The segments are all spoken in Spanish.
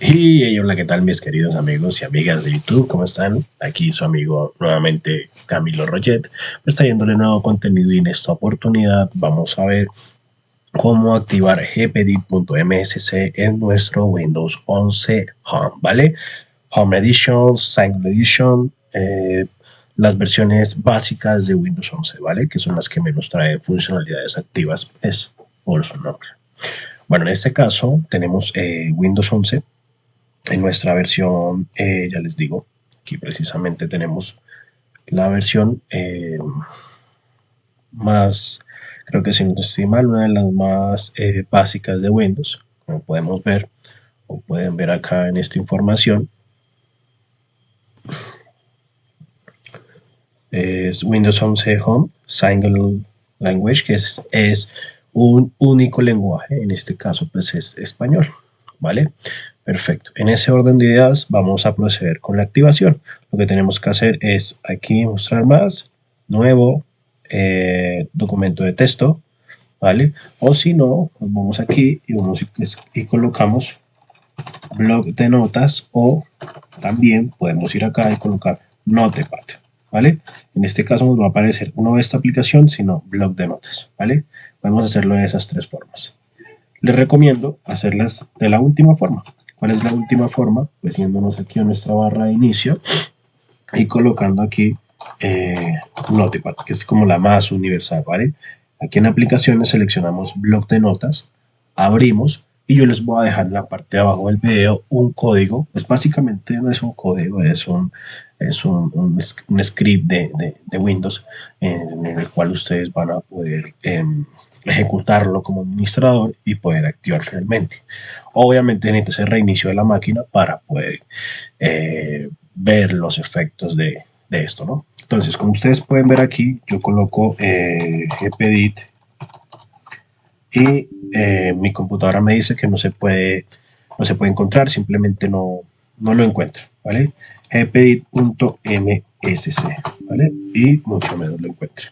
Y hola, ¿qué tal mis queridos amigos y amigas de YouTube? ¿Cómo están? Aquí su amigo nuevamente Camilo Roget, pues trayéndole nuevo contenido y en esta oportunidad vamos a ver cómo activar gpedit.msc en nuestro Windows 11 Home, ¿vale? Home Edition, Single Edition, eh, las versiones básicas de Windows 11, ¿vale? Que son las que menos traen funcionalidades activas, es pues, por su nombre. Bueno, en este caso tenemos eh, Windows 11 en nuestra versión, eh, ya les digo, aquí precisamente tenemos la versión eh, más, creo que sin no mal, una de las más eh, básicas de Windows, como podemos ver, o pueden ver acá en esta información. Es Windows 11 Home Single Language, que es, es un único lenguaje, en este caso pues es español. ¿Vale? Perfecto. En ese orden de ideas vamos a proceder con la activación. Lo que tenemos que hacer es aquí mostrar más, nuevo, eh, documento de texto, ¿vale? O si no, nos vamos aquí y colocamos blog de notas o también podemos ir acá y colocar Notepad, ¿vale? En este caso nos va a aparecer no esta aplicación, sino blog de notas, ¿vale? Podemos hacerlo de esas tres formas les recomiendo hacerlas de la última forma. ¿Cuál es la última forma? Pues yéndonos aquí a nuestra barra de inicio y colocando aquí eh, Notepad, que es como la más universal, ¿vale? Aquí en aplicaciones seleccionamos bloc de notas, abrimos y yo les voy a dejar en la parte de abajo del video un código, pues básicamente no es un código, es un, es un, script de, Windows en, el cual ustedes van a poder... Em, ejecutarlo como administrador y poder activar realmente. Obviamente necesita ese reinicio de la máquina para poder eh, ver los efectos de, esto, ¿no? Entonces, como ustedes pueden ver aquí, yo coloco eh, gpedit y eh, mi computadora me dice que no se puede, no se puede encontrar, simplemente no, no lo encuentro, ¿vale? gpedit.msc, ¿vale? Y mucho menos lo encuentro,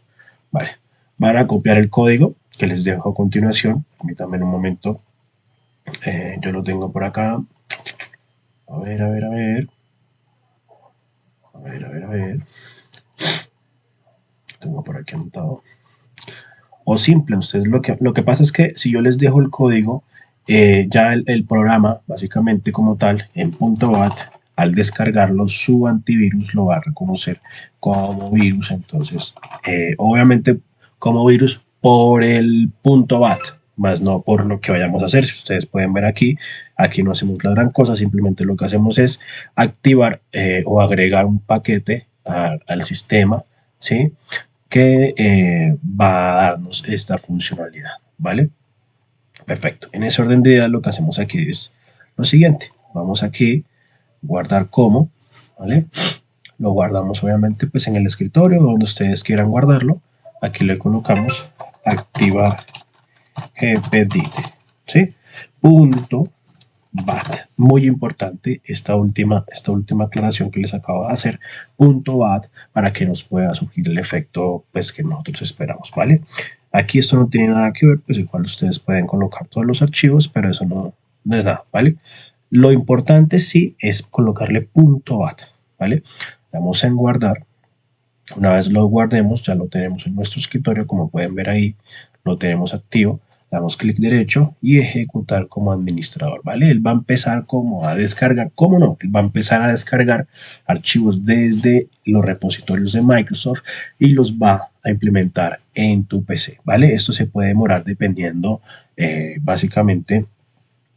¿vale? Van a copiar el código que les dejo a continuación. Permítanme un momento. Eh, yo lo tengo por acá. A ver, a ver, a ver. A ver, a ver, a ver. Tengo por aquí anotado. O simple, ustedes lo que, lo que pasa es que si yo les dejo el código, eh, ya el, programa, básicamente como tal, en .bat, al descargarlo, su antivirus lo va a reconocer como virus. Entonces, eh, obviamente, como virus por el punto .bat, más no por lo que vayamos a hacer. Si ustedes pueden ver aquí, aquí no hacemos la gran cosa, simplemente lo que hacemos es activar eh, o agregar un paquete al sistema, ¿sí? Que eh, va a darnos esta funcionalidad, ¿vale? Perfecto. En ese orden de ideas lo que hacemos aquí es lo siguiente. Vamos aquí, guardar como, ¿vale? Lo guardamos obviamente pues en el escritorio donde ustedes quieran guardarlo. Aquí le colocamos activar gpedit, ¿sí? Punto Muy importante esta última, esta última aclaración que les acabo de hacer. Punto bat para que nos pueda surgir el efecto pues, que nosotros esperamos, ¿vale? Aquí esto no tiene nada que ver, pues igual ustedes pueden colocar todos los archivos, pero eso no, no es nada, ¿vale? Lo importante sí es colocarle punto .bat, ¿vale? Vamos en guardar una vez lo guardemos, ya lo tenemos en nuestro escritorio, como pueden ver ahí, lo tenemos activo. Damos clic derecho y ejecutar como administrador, ¿vale? Él va a empezar como a descargar, ¿cómo no? Va a empezar a descargar archivos desde los repositorios de Microsoft y los va a implementar en tu PC, ¿vale? Esto se puede demorar dependiendo eh, básicamente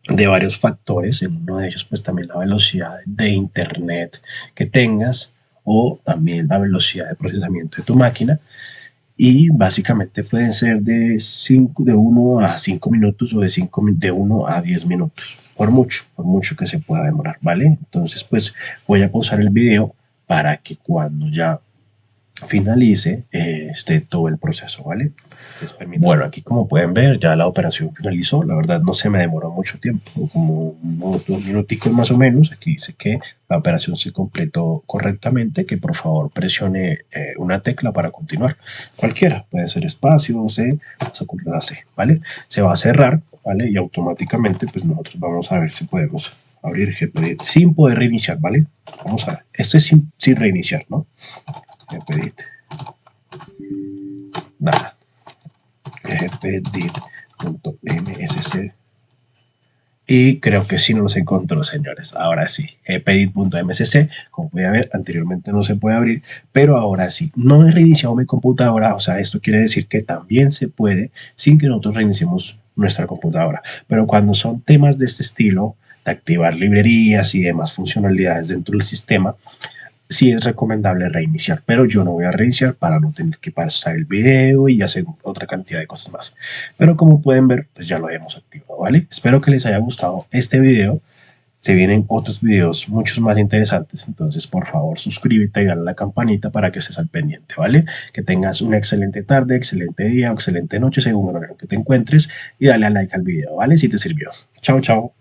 de varios factores, en uno de ellos pues también la velocidad de internet que tengas, o también la velocidad de procesamiento de tu máquina y básicamente pueden ser de, 5, de 1 a 5 minutos o de, 5, de 1 a 10 minutos, por mucho, por mucho que se pueda demorar, ¿vale? Entonces pues voy a pausar el video para que cuando ya finalice eh, esté todo el proceso, ¿vale? Bueno, aquí como pueden ver ya la operación finalizó, la verdad no se me demoró mucho tiempo, como unos dos minuticos más o menos, aquí dice que la operación se completó correctamente, que por favor presione eh, una tecla para continuar, cualquiera, puede ser espacio, C, vamos a C, ¿vale? Se va a cerrar, ¿vale? Y automáticamente pues nosotros vamos a ver si podemos abrir GPedit sin poder reiniciar, ¿vale? Vamos a ver, esto es sin, sin reiniciar, ¿no? Nada. y creo que sí no los encontró, señores. Ahora sí, como puede ver, anteriormente no se puede abrir, pero ahora sí. No he reiniciado mi computadora, o sea, esto quiere decir que también se puede sin que nosotros reiniciemos nuestra computadora. Pero cuando son temas de este estilo, de activar librerías y demás funcionalidades dentro del sistema, sí es recomendable reiniciar, pero yo no voy a reiniciar para no tener que pasar el video y hacer otra cantidad de cosas más. Pero como pueden ver, pues ya lo hemos activado, ¿vale? Espero que les haya gustado este video. Se vienen otros videos muchos más interesantes, entonces por favor suscríbete y dale a la campanita para que estés al pendiente, ¿vale? Que tengas una excelente tarde, excelente día excelente noche según lo que te encuentres y dale a like al video, ¿vale? Si te sirvió. Chao, chao.